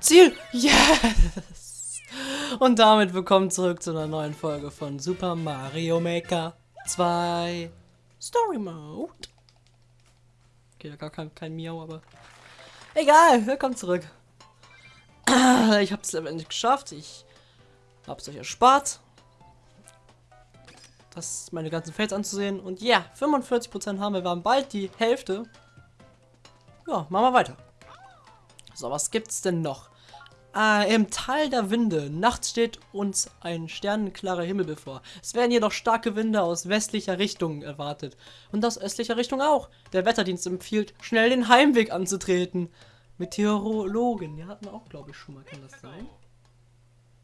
Ziel! Yes! Und damit willkommen zurück zu einer neuen Folge von Super Mario Maker 2 Story Mode. Okay, da gar kein, kein Miau, aber egal, willkommen zurück. Ich habe es letztendlich geschafft. Ich habe es euch erspart, das meine ganzen Fails anzusehen. Und ja, 45% haben wir. Wir haben bald die Hälfte. Ja, machen wir weiter. So, was gibt's denn noch? Äh, Im Tal der Winde. Nachts steht uns ein sternenklarer Himmel bevor. Es werden jedoch starke Winde aus westlicher Richtung erwartet. Und aus östlicher Richtung auch. Der Wetterdienst empfiehlt, schnell den Heimweg anzutreten. Meteorologen. Die hatten wir auch, glaube ich, schon mal. Kann das sein?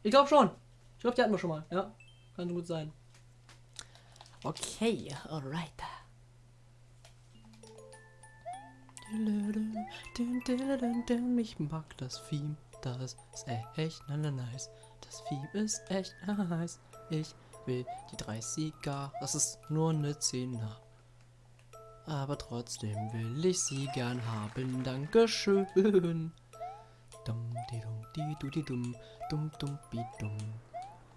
Ich glaube schon. Ich glaube, die hatten wir schon mal. Ja, kann gut sein. Okay, alright. Ich mag das Theme, das ist echt nice. Das Theme ist echt nice. Ich will die 30er, das ist nur eine 10er. Aber trotzdem will ich sie gern haben. Dankeschön. Dum, di, dum, di, du, di, dum, dum, dum, bi, dum.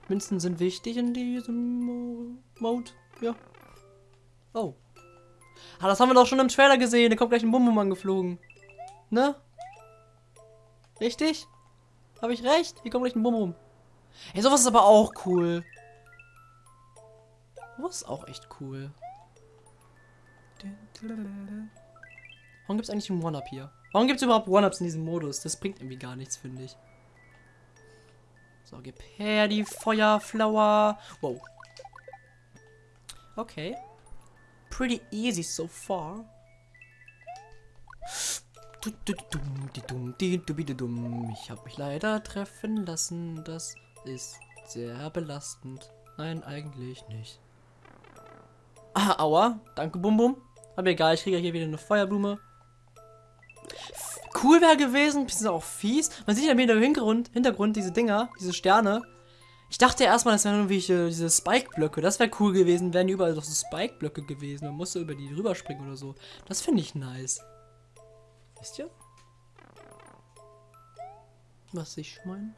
Münzen sind wichtig in diesem Mode. Ja. Oh. Ah, das haben wir doch schon im Trailer gesehen. Da kommt gleich ein Bumbum angeflogen. Ne? Richtig? Habe ich recht? Hier kommt gleich ein Bumbum. Ey, sowas ist aber auch cool. Was ist auch echt cool. Warum gibt es eigentlich einen One-Up hier? Warum gibt es überhaupt One-Ups in diesem Modus? Das bringt irgendwie gar nichts, finde ich. So, gib her die Feuerflower. Wow. Okay pretty easy so far. Ich habe mich leider treffen lassen. Das ist sehr belastend. Nein, eigentlich nicht. Ah, aua. Danke, Bum Bum. Aber egal, ich kriege hier wieder eine Feuerblume. Cool wäre gewesen, bisschen auch fies. Man sieht ja im Hintergrund, Hintergrund diese Dinger, diese Sterne. Ich dachte erstmal, das wären irgendwelche diese Spike-Blöcke. Das wäre cool gewesen, wären überall doch so Spike-Blöcke gewesen. Man musste über die rüberspringen oder so. Das finde ich nice. Wisst ihr? Was ich meine?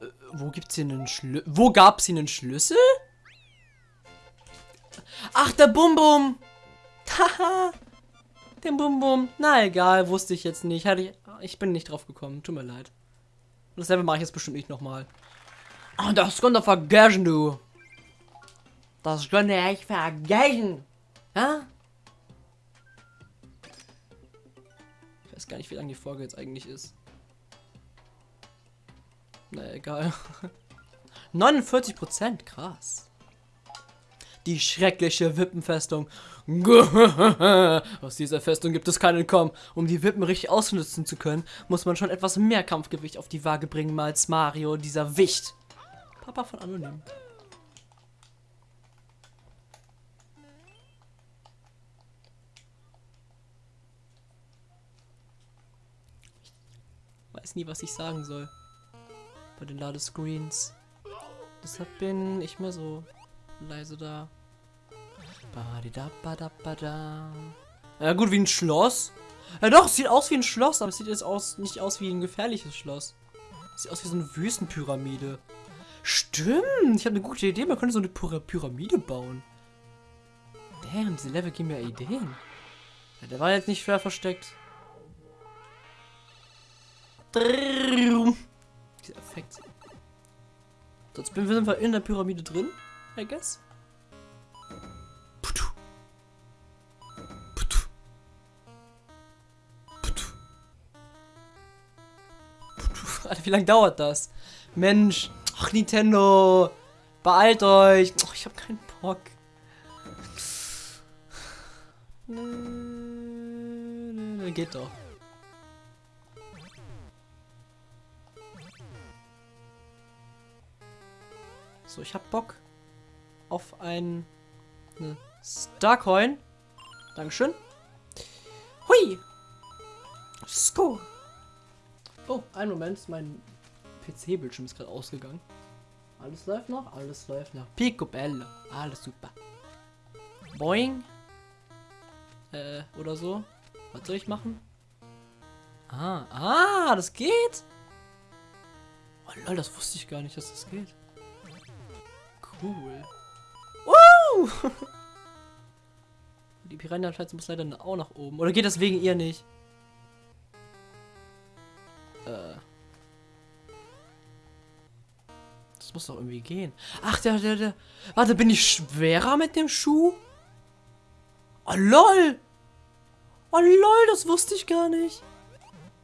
Äh, wo gibt's hier einen Schlüssel? Wo gab's hier einen Schlüssel? Ach, der Bum-Bum! Haha! Den Bum-Bum. Na egal, wusste ich jetzt nicht. Ich bin nicht drauf gekommen. Tut mir leid. Und dasselbe mache ich jetzt bestimmt nicht nochmal. Oh, das könnt ihr vergessen, du. Das könnt ihr echt vergessen. Ja? Ich weiß gar nicht, wie lange die Folge jetzt eigentlich ist. Na egal. 49 Prozent, krass. Die schreckliche Wippenfestung. Aus dieser Festung gibt es keinen Komm. Um die Wippen richtig ausnutzen zu können, muss man schon etwas mehr Kampfgewicht auf die Waage bringen als Mario, dieser Wicht. Papa von Anonym. Ich weiß nie, was ich sagen soll. Bei den Ladescreens. Deshalb bin ich mehr so leise da. Ja gut, wie ein Schloss. Ja doch, sieht aus wie ein Schloss, aber es sieht jetzt aus, nicht aus wie ein gefährliches Schloss. Sieht aus wie so eine Wüstenpyramide. Stimmt, ich habe eine gute Idee. Man könnte so eine Py Pyramide bauen. Damn, diese Level geben mir Ideen. Ja, der war jetzt nicht schwer versteckt. Dieser Effekt. Sonst sind wir in der Pyramide drin, I guess. Wie lange dauert das? Mensch. Ach, Nintendo. Beeilt euch. Oh, ich habe keinen Bock. Geht doch. So, ich hab Bock auf ein eine Starcoin. Dankeschön. Hui. Sko. Oh, ein Moment, mein PC-Bildschirm ist gerade ausgegangen. Alles läuft noch, alles läuft noch. Picobello, alles super. Boing. Äh, oder so. Was soll ich machen? Ah, ah, das geht? Oh lol, das wusste ich gar nicht, dass das geht. Cool. Woo! Die Piranha-Scheiße muss leider auch nach oben. Oder geht das wegen ihr nicht? Äh. Das muss doch irgendwie gehen. Ach, der, der, der. Warte, bin ich schwerer mit dem Schuh? Oh, lol. Oh, lol, das wusste ich gar nicht.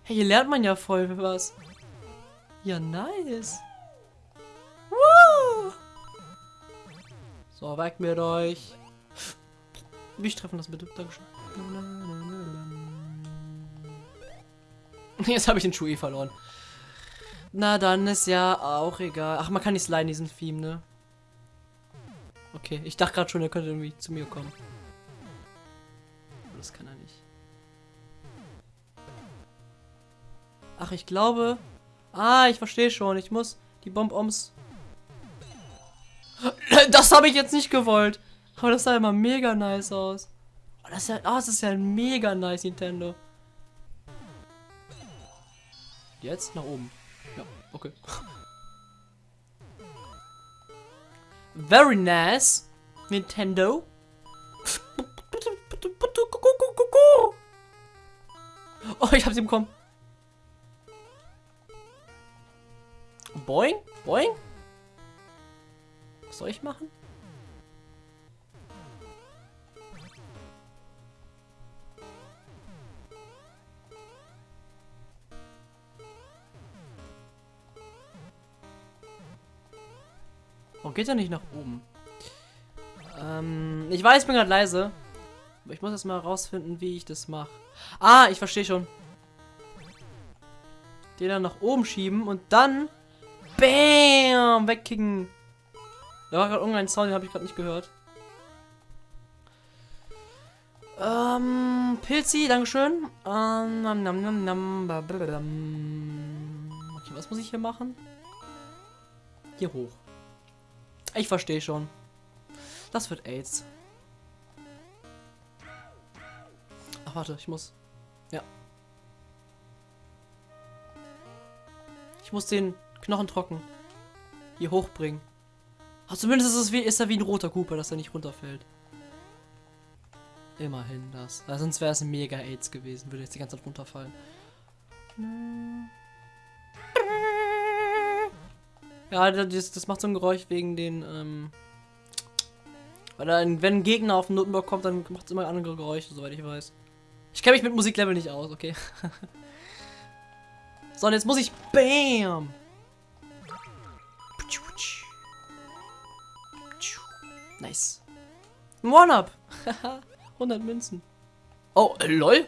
Hey, hier lernt man ja voll was. Ja, nice. Woo! So, weg mit euch. Mich treffen das bitte. Dankeschön. Jetzt habe ich den Schuh eh verloren. Na, dann ist ja auch egal. Ach, man kann nicht sliden, diesen Theme, ne? Okay, ich dachte gerade schon, er könnte irgendwie zu mir kommen. Das kann er nicht. Ach, ich glaube... Ah, ich verstehe schon. Ich muss die Bomb-Oms... Das habe ich jetzt nicht gewollt. Aber das sah immer mega nice aus. Oh, das ist ja, oh, das ist ja ein mega nice Nintendo. Jetzt nach oben. Ja, okay. Very nice. Nintendo. Oh, ich hab sie bekommen. Boing? Boing? Was soll ich machen? Warum geht er nicht nach oben? Ähm, ich weiß, ich bin gerade leise. Aber ich muss jetzt mal rausfinden, wie ich das mache. Ah, ich verstehe schon. Den dann nach oben schieben und dann... Bam! Wegkicken. Da war gerade irgendein Sound, den habe ich gerade nicht gehört. Ähm, Pilzi, Dankeschön. Ähm, nam, nam, nam, nam, okay, was muss ich hier machen? Hier hoch. Ich verstehe schon. Das wird AIDS. Ach, warte, ich muss... Ja. Ich muss den Knochen trocken hier hochbringen. Aber zumindest ist, es wie, ist er wie ein roter Cooper, dass er nicht runterfällt. Immerhin das. Weil sonst wäre es ein mega AIDS gewesen, würde jetzt die ganze Zeit runterfallen. Ja, das, das macht so ein Geräusch wegen den, ähm, weil dann, wenn ein Gegner auf den Notenblock kommt, dann macht es immer andere Geräusche, soweit ich weiß. Ich kenne mich mit Musiklevel nicht aus, okay. so, und jetzt muss ich BAM! Nice. One-Up! 100 Münzen. Oh, äh, lol?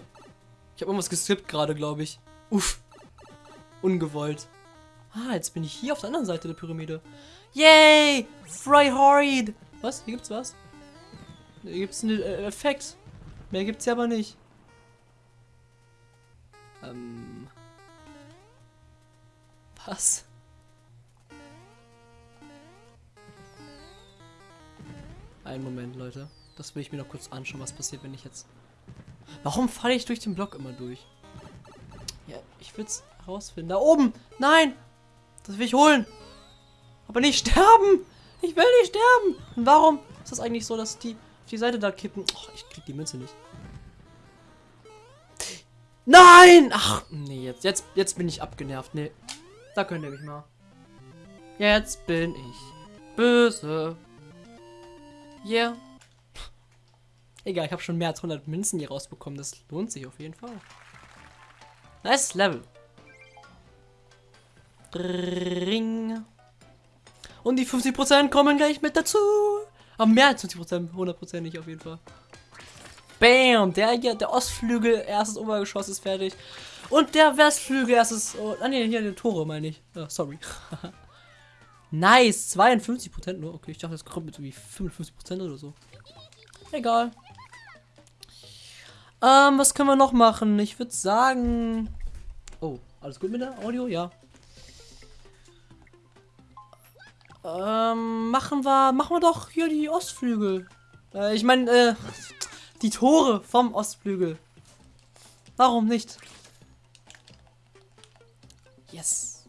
Ich habe irgendwas geskippt gerade, glaube ich. Uff. Ungewollt. Ah, jetzt bin ich hier auf der anderen Seite der Pyramide. Yay! Fry Horrid! Was? Hier gibt's was? Hier gibt's einen äh, Effekt. Mehr gibt's ja aber nicht. Ähm. Was? Einen Moment, Leute. Das will ich mir noch kurz anschauen, was passiert, wenn ich jetzt... Warum falle ich durch den Block immer durch? Ja, ich will es herausfinden. Da oben! Nein! Das will ich holen. Aber nicht sterben. Ich will nicht sterben. Und warum ist das eigentlich so, dass die auf die Seite da kippen? Oh, ich krieg die Münze nicht. Nein! Ach, nee, jetzt, jetzt, jetzt bin ich abgenervt. Nee, da könnt ihr mich mal. Jetzt bin ich böse. Yeah. Egal, ich habe schon mehr als 100 Münzen hier rausbekommen. Das lohnt sich auf jeden Fall. Nice Level. Ring. Und die 50% kommen gleich mit dazu. Aber mehr als 50%, 100% nicht auf jeden Fall. Bam, der hier, der Ostflügel, erstes Obergeschoss ist fertig. Und der Westflügel, erstes, oh, ah ne, hier die Tore meine ich. Oh, sorry. nice, 52% nur. Okay, ich dachte, das kommt mit irgendwie 55% oder so. Egal. Ähm, was können wir noch machen? Ich würde sagen... Oh, alles gut mit der Audio? Ja. Ähm, machen wir, machen wir doch hier die Ostflügel. Äh, ich meine, äh, die Tore vom Ostflügel. Warum nicht? Yes.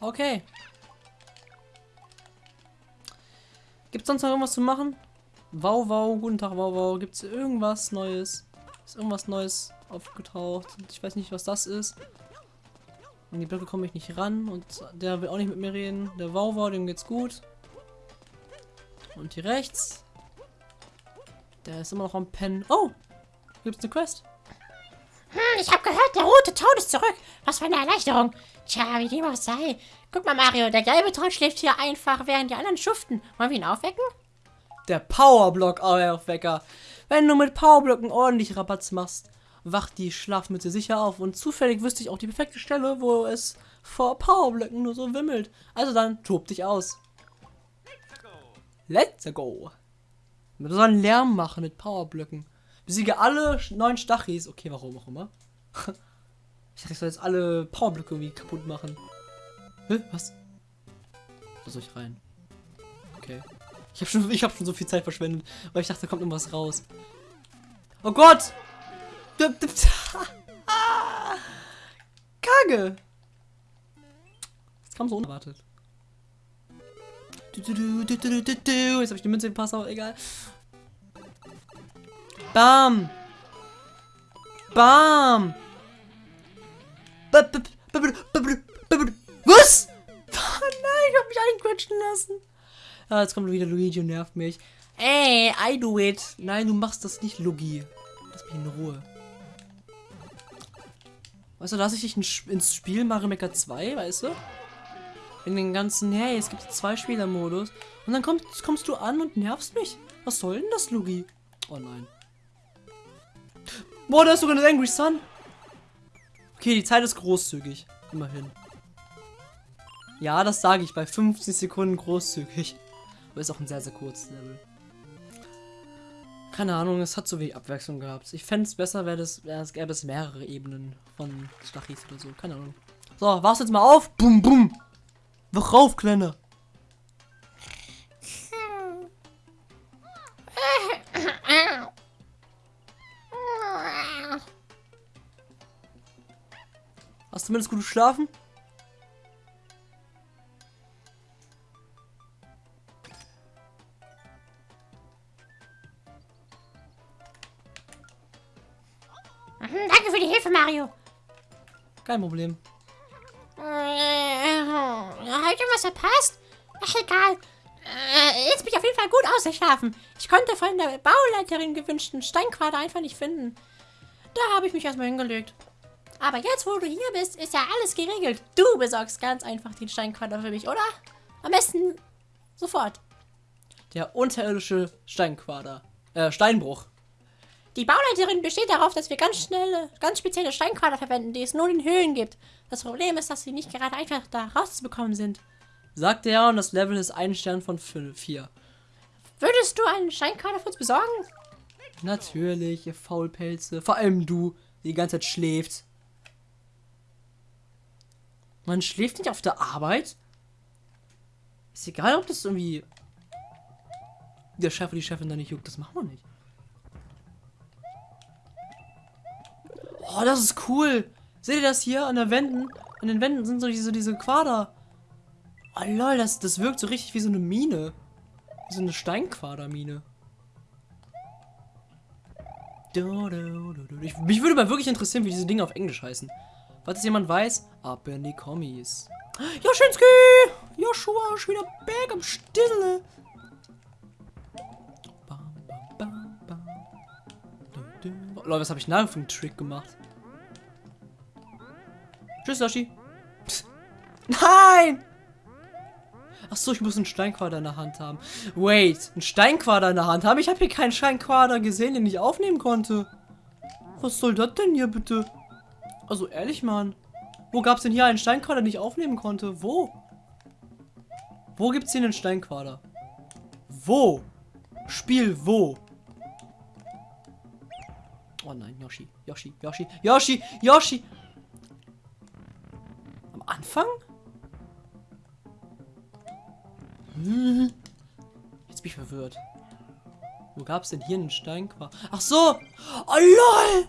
Okay. Gibt's sonst noch irgendwas zu machen? Wow, wow, guten Tag, wow, wow. Gibt's irgendwas Neues? Ist irgendwas Neues aufgetaucht? Ich weiß nicht, was das ist. An die Blöcke komme ich nicht ran und der will auch nicht mit mir reden. Der wow, dem geht's gut. Und hier rechts. Der ist immer noch am Pennen. Oh! Gibt's eine Quest? Hm, ich habe gehört, der rote Ton ist zurück. Was für eine Erleichterung. Tja, wie dem auch sei. Guck mal, Mario, der gelbe Ton schläft hier einfach, während die anderen schuften. Wollen wir ihn aufwecken? Der Powerblock Aufwecker. Wenn du mit Powerblöcken ordentlich Rabatz machst, wacht die Schlafmütze sicher auf. Und zufällig wüsste ich auch die perfekte Stelle, wo es vor Powerblöcken nur so wimmelt. Also dann, tob dich aus. Let's go. Wir sollen Lärm machen mit Powerblöcken. Besiege alle neun Stachis. Okay, warum auch immer. Ich dachte, ich soll jetzt alle Powerblöcke irgendwie kaputt machen. Hä? Was? Da soll ich rein? Okay. Ich habe schon, ich hab schon so viel Zeit verschwendet, weil ich dachte, da kommt irgendwas raus. Oh Gott! Kage! Das kam so unerwartet. Jetzt habe ich die Münze gepasst, aber egal. Bam! Bam! Was? Nein, ich hab mich einquetschen lassen. Ah, jetzt kommt wieder Luigi und nervt mich. Ey, I do it. Nein, du machst das nicht, Luigi. Lass mich in Ruhe. Weißt du, lass ich dich ins Spiel Mario Maker 2, weißt du? In den ganzen, hey, es gibt zwei Spielermodus. Und dann kommst, kommst du an und nervst mich. Was soll denn das, Luigi? Oh nein. Boah, da ist sogar eine Angry Sun. Okay, die Zeit ist großzügig. Immerhin. Ja, das sage ich bei 50 Sekunden großzügig. Aber ist auch ein sehr, sehr kurzes Level. Keine Ahnung, es hat so wenig Abwechslung gehabt. Ich fände es besser, wäre das, wär, es gäbe es mehrere Ebenen von Stachis oder so. Keine Ahnung. So, wach's jetzt mal auf. Bum, bum. Wach auf, Kleiner. Hast du zumindest gut geschlafen? Danke für die Hilfe, Mario. Kein Problem. Äh, habe ich irgendwas verpasst? Ach, egal. Äh, jetzt bin ich auf jeden Fall gut ausgeschlafen. Ich konnte von der Bauleiterin gewünschten Steinquader einfach nicht finden. Da habe ich mich erstmal hingelegt. Aber jetzt, wo du hier bist, ist ja alles geregelt. Du besorgst ganz einfach den Steinquader für mich, oder? Am besten sofort. Der unterirdische Steinquader. Äh, Steinbruch. Die Bauleiterin besteht darauf, dass wir ganz schnelle, ganz spezielle Steinquader verwenden, die es nur in Höhlen gibt. Das Problem ist, dass sie nicht gerade einfach da rauszubekommen sind. Sagte er und das Level ist ein Stern von 4. Würdest du einen Steinquader für uns besorgen? Natürlich, ihr Faulpelze. Vor allem du, die die ganze Zeit schläft. Man schläft nicht auf der Arbeit? Ist egal, ob das irgendwie der Chef oder die Chefin da nicht juckt. Das machen wir nicht. Oh, das ist cool. Seht ihr das hier an der Wänden? An den Wänden sind so diese, diese Quader. Oh lol, das, das wirkt so richtig wie so eine Mine. Wie so eine Steinquadermine. Ich, mich würde mal wirklich interessieren, wie diese Dinge auf Englisch heißen. Falls es jemand weiß, ab in die Kommis. Joschinski! Joshua ist wieder back am Stille. Leute, was habe ich für einen Trick gemacht? Tschüss, Yoshi. Nein! Ach so, ich muss einen Steinquader in der Hand haben. Wait, einen Steinquader in der Hand haben? Ich habe hier keinen Steinquader gesehen, den ich aufnehmen konnte. Was soll das denn hier bitte? Also ehrlich, Mann. Wo gab es denn hier einen Steinquader, den ich aufnehmen konnte? Wo? Wo gibt's hier einen Steinquader? Wo? Spiel wo? Oh nein, Yoshi, Yoshi, Yoshi, Yoshi, Yoshi. Am Anfang? Hm. Jetzt bin ich verwirrt. Wo gab es denn hier einen Steinquader? Ach so! Oh lol!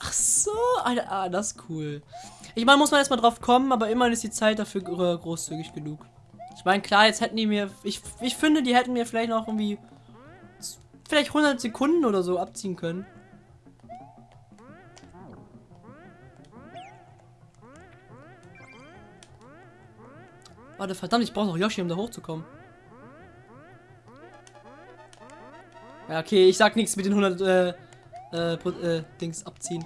Ach so! Ah, das ist cool. Ich meine, muss man erstmal drauf kommen, aber immerhin ist die Zeit dafür gro- großzügig genug. Ich meine, klar, jetzt hätten die mir. Ich, ich finde, die hätten mir vielleicht noch irgendwie. Vielleicht 100 Sekunden oder so abziehen können. Warte, verdammt, ich brauche noch Yoshi, um da hochzukommen. Ja, okay, ich sag nichts mit den 100 äh, äh, äh, Dings abziehen.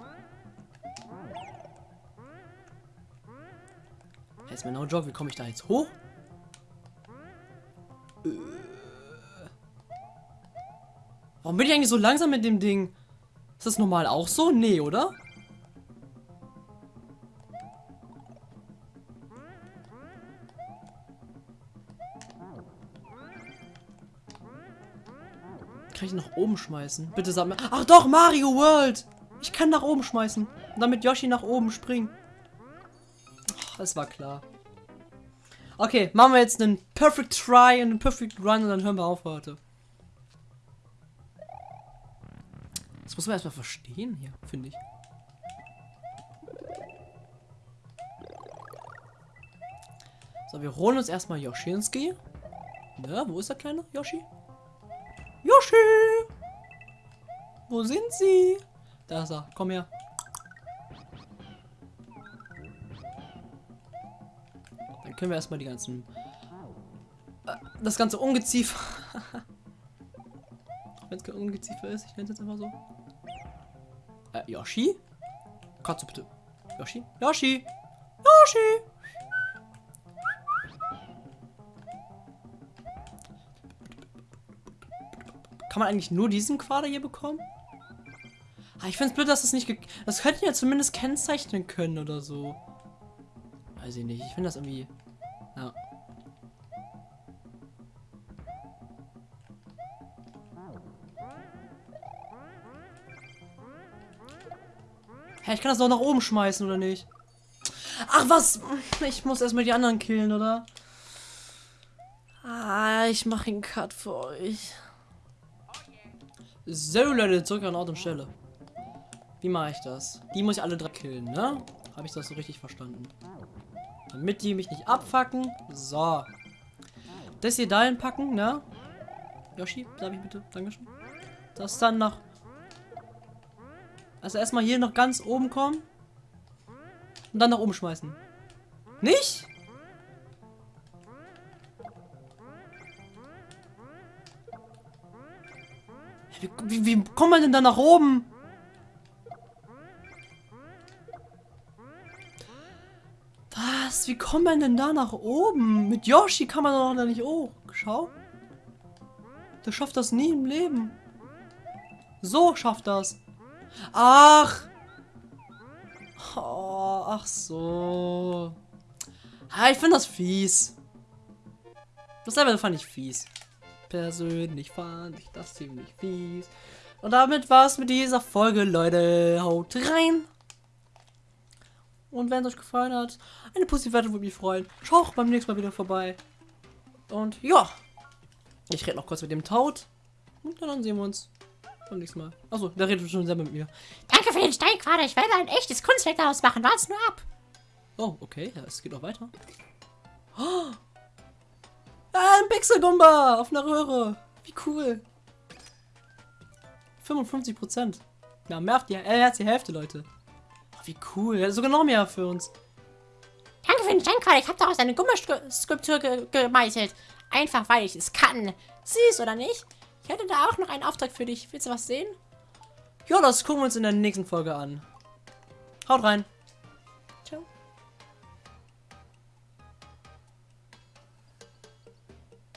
Jetzt mal no job, wie komme ich da jetzt hoch? Äh. Warum bin ich eigentlich so langsam mit dem Ding? Ist das normal auch so? Nee, oder? Ich nach oben schmeißen? Bitte sag mir. Ach doch, Mario World! Ich kann nach oben schmeißen. Damit Yoshi nach oben springen. Ach, das war klar. Okay, machen wir jetzt einen Perfect Try und einen Perfect Run und dann hören wir auf heute. Das muss man erstmal verstehen hier, finde ich. So, wir holen uns erstmal Yoshinski. Ne, wo ist der kleine Yoshi? Yoshi! Wo sind sie? Da ist er. Komm her. Dann können wir erstmal die ganzen. äh, Das ganze Ungeziefer. Wenn es kein Ungeziefer ist, ich nenne es jetzt einfach so. Äh, Yoshi? Du bitte. Yoshi? Yoshi! Yoshi! Kann man eigentlich nur diesen Quader hier bekommen? Ah, ich finde es blöd, dass das nicht. Das könnten ja zumindest kennzeichnen können oder so. Weiß ich nicht. Ich finde das irgendwie. Ja. Hä, ich kann das doch nach oben schmeißen, oder nicht? Ach, was? Ich muss erstmal die anderen killen, oder? Ah, ich mache einen Cut für euch. So, Leute, zurück an Ort und Stelle. Wie mache ich das? Die muss ich alle drei killen, ne? Habe ich das so richtig verstanden? Damit die mich nicht abfacken. So. Das hier dahin packen, ne? Yoshi, darf ich bitte? Dankeschön. Das dann nach... Also erstmal hier noch ganz oben kommen. Und dann nach oben schmeißen. Nicht? Wie, wie, wie kommt man denn da nach oben? Wie kommt man denn da nach oben? Mit Yoshi kann man doch da nicht hoch. Schau. Der schafft das nie im Leben. So schafft das. Ach. Oh, ach so. Ah, ich finde das fies. Das Level fand ich fies. Persönlich fand ich das ziemlich fies. Und damit war's mit dieser Folge, Leute. Haut rein. Und wenn es euch gefallen hat, eine positive würde mich freuen. Schaut auch beim nächsten Mal wieder vorbei. Und ja. Ich rede noch kurz mit dem Taut. Und dann sehen wir uns beim nächsten Mal. Achso, der redet schon selber mit mir. Danke für den Steinquader. Ich werde ein echtes Kunstwerk daraus machen. Wart's nur ab. Oh, okay, ja, es geht noch weiter. Oh. Ah, ein Pixelgumba auf einer Röhre. Wie cool. 55 Prozent. Ja, mehr auf die, äh, als die Hälfte, Leute. Wie cool. Sogar noch mehr für uns. Danke für den Steinquader. Ich habe daraus eine Gummiskulptur ge gemeißelt. Einfach weil ich es kann. Süß, oder nicht? Ich hätte da auch noch einen Auftrag für dich. Willst du was sehen? Ja, das gucken wir uns in der nächsten Folge an. Haut rein.